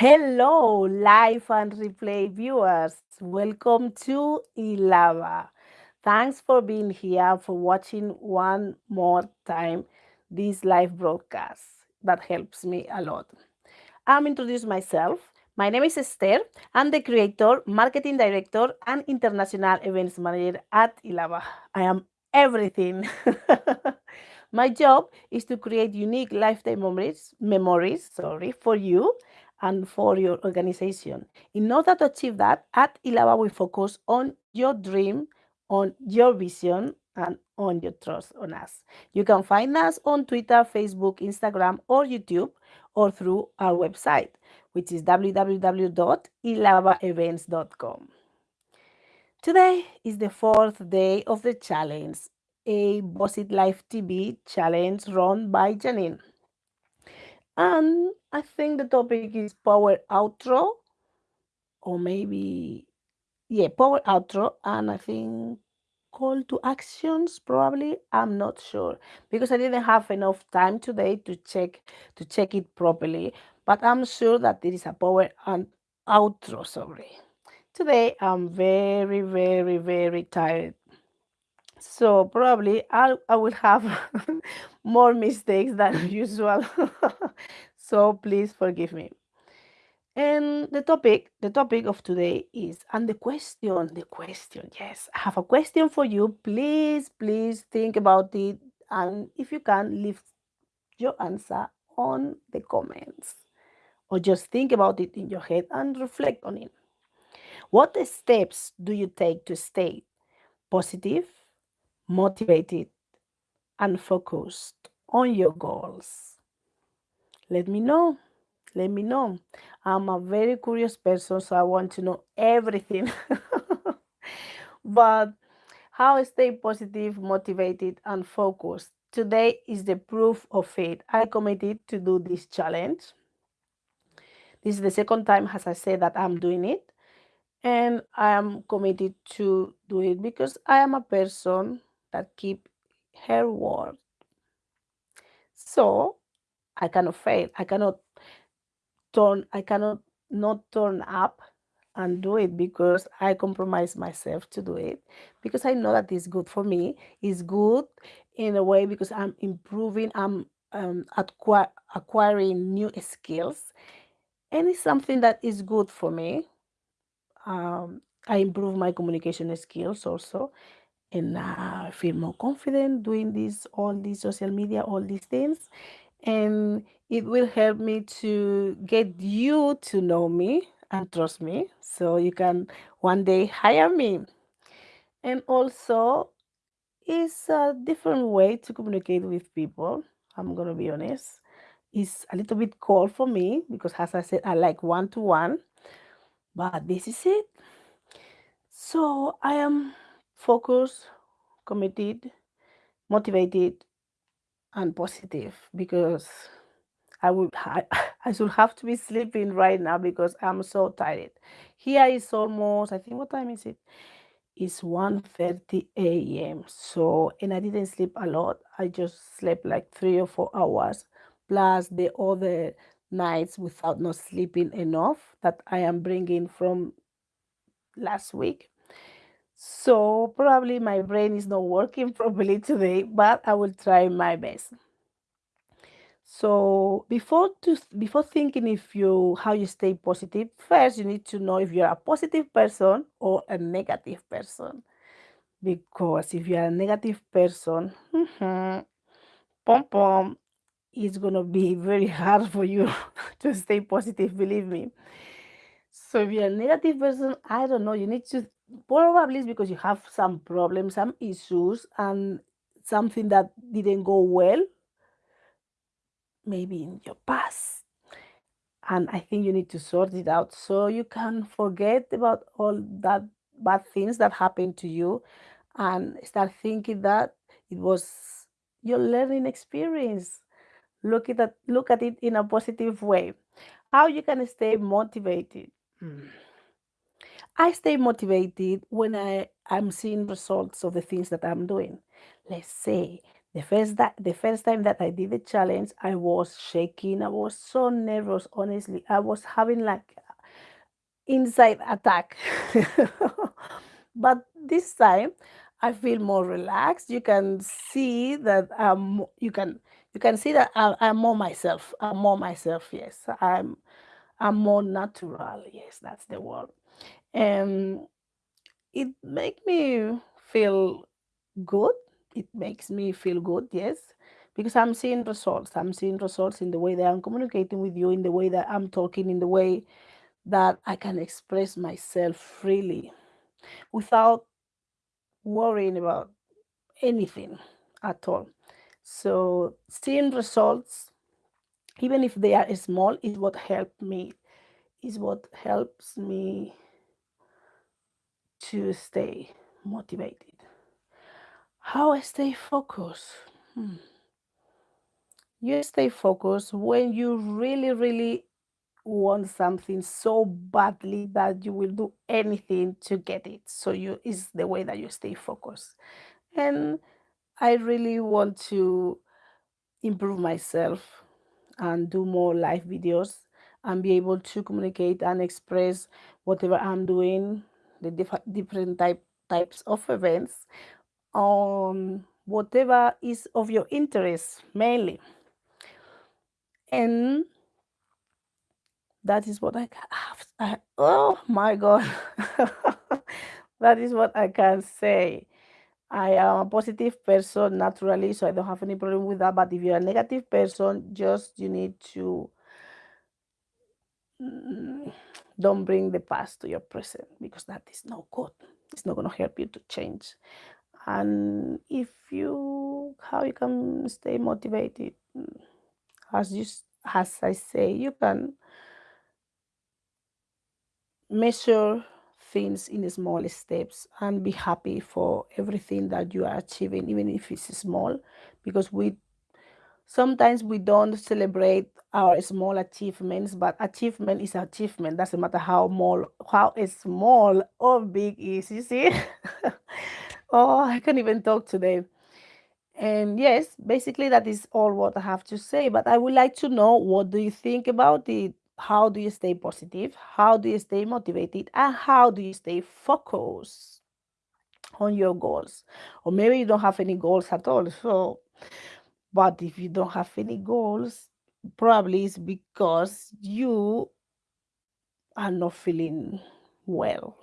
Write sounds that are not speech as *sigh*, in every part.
Hello, live and replay viewers. Welcome to Ilava. Thanks for being here, for watching one more time this live broadcast. That helps me a lot. I'm introduce myself. My name is Esther. I'm the creator, marketing director, and international events manager at Ilava. I am everything. *laughs* My job is to create unique lifetime memories, memories sorry, for you and for your organization. In order to achieve that, at Ilava, we focus on your dream, on your vision, and on your trust on us. You can find us on Twitter, Facebook, Instagram, or YouTube, or through our website, which is www.ilavaevents.com. Today is the fourth day of the challenge, a Bossit Life TV challenge run by Janine. And I think the topic is power outro, or maybe, yeah, power outro. And I think call to actions probably i'm not sure because i didn't have enough time today to check to check it properly but i'm sure that there is a power and outro sorry today i'm very very very tired so probably I'll, i will have *laughs* more mistakes than *laughs* usual *laughs* so please forgive me and the topic, the topic of today is, and the question, the question, yes, I have a question for you. Please, please think about it. And if you can, leave your answer on the comments or just think about it in your head and reflect on it. What steps do you take to stay positive, motivated, and focused on your goals? Let me know let me know. I'm a very curious person, so I want to know everything. *laughs* but how stay positive, motivated, and focused. Today is the proof of it. I committed to do this challenge. This is the second time, as I said, that I'm doing it. And I am committed to do it because I am a person that keep her word. So I cannot fail. I cannot turn i cannot not turn up and do it because i compromise myself to do it because i know that it's good for me it's good in a way because i'm improving i'm um, acquiring new skills and it's something that is good for me um, i improve my communication skills also and i uh, feel more confident doing this all these social media all these things. And it will help me to get you to know me and trust me so you can one day hire me. And also it's a different way to communicate with people i'm gonna be honest. It's a little bit cold for me because as i said i like one-to-one but this is it. So i am focused committed motivated and positive because I would I, *laughs* I should have to be sleeping right now because I'm so tired. Here is almost I think what time is it? It's 1:30 a.m. So and I didn't sleep a lot. I just slept like three or four hours plus the other nights without not sleeping enough that I am bringing from last week. So probably my brain is not working *laughs* properly today, but I will try my best. So before to before thinking if you how you stay positive, first you need to know if you're a positive person or a negative person. Because if you're a negative person, mm-hmm, pom pom, it's gonna be *laughs* very hard for you *laughs* to stay positive, believe me. So if you're a negative person, I don't know, you need to probably it's because you have some problems, some issues, and something that didn't go well, maybe in your past. And I think you need to sort it out so you can forget about all that bad things that happened to you and start thinking that it was your learning experience. Look at that, look at it in a positive way. How you can stay motivated. Mm. I stay motivated when I, I'm seeing results of the things that I'm doing. Let's say The first that the first time that I did the challenge, I was shaking. I was so nervous, honestly. I was having like inside attack. *laughs* but this time I feel more relaxed. You can see that um you can you can see that I, I'm more myself. I'm more myself, yes. I'm I'm more natural, yes, that's the word. And it make me feel good. It makes me feel good, yes. Because I'm seeing results. I'm seeing results in the way that I'm communicating with you, in the way that I'm talking, in the way that I can express myself freely without worrying about anything at all. So seeing results, even if they are small, is what helped me, is what helps me to stay motivated. How I stay focused? Hmm. You stay focused when you really, really want something so badly that you will do anything to get it. So you is the way that you stay focused. And I really want to improve myself and do more live videos and be able to communicate and express whatever I'm doing, the diff- different type types of events on whatever is of your interest mainly. And that is what I can have. Oh my God. *laughs* that is what I can say. I am a positive person naturally, so I don't have any problem with that. But if you're a negative person, just you need to mm, don't bring the past to your present because that is no good. It's not going to help you to change. And if you, how you can stay motivated, mm, as you, as I say, you can measure things in small steps and be happy for everything that you are achieving, even if it's small, because we Sometimes we don't celebrate our small achievements, but achievement is achievement. Doesn't matter how small, how small or big is. You see? *laughs* oh, I can't even talk today. And yes, basically that is all what I have to say. But I would like to know what do you think about it? How do you stay positive? How do you stay motivated? And how do you stay focused on your goals? Or maybe you don't have any goals at all. So but if you don't have any goals, probably it's because you are not feeling well.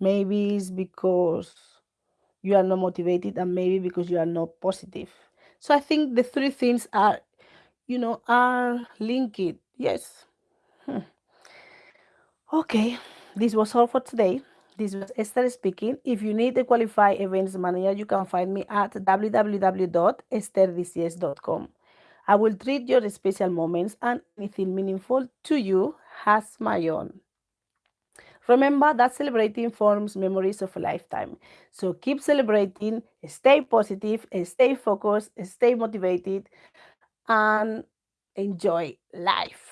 Maybe it's because you are not motivated, and maybe because you are not positive. So I think the three things are, you know, are linked. Yes. Hmm. Okay, this was all for today. This was Esther speaking. If you need a qualified events manager, you can find me at www.esterdcs.com. I will treat your special moments and anything meaningful to you as my own. Remember that celebrating forms memories of a lifetime. So keep celebrating, stay positive, stay focused, stay motivated, and enjoy life.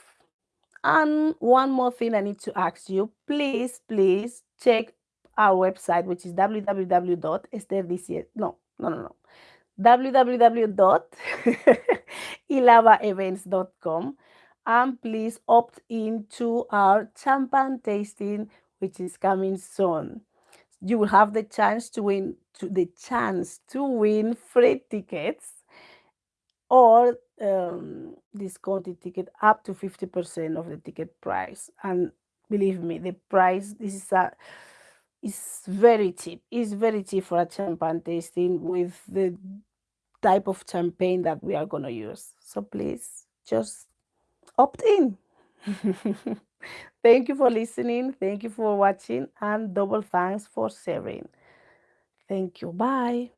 And one more thing I need to ask you, please, please check our website, which is www.esterdcs. No, no, no, no. www.ilavaevents.com and please opt into our champagne tasting, which is coming soon. You will have the chance to win to the chance to win free tickets or um, discounted ticket up to 50% of the ticket price. And believe me, the price this is a is very cheap. It's very cheap for a champagne tasting with the type of champagne that we are gonna use. So please just opt in. *laughs* Thank you for listening. Thank you for watching and double thanks for sharing. Thank you. Bye.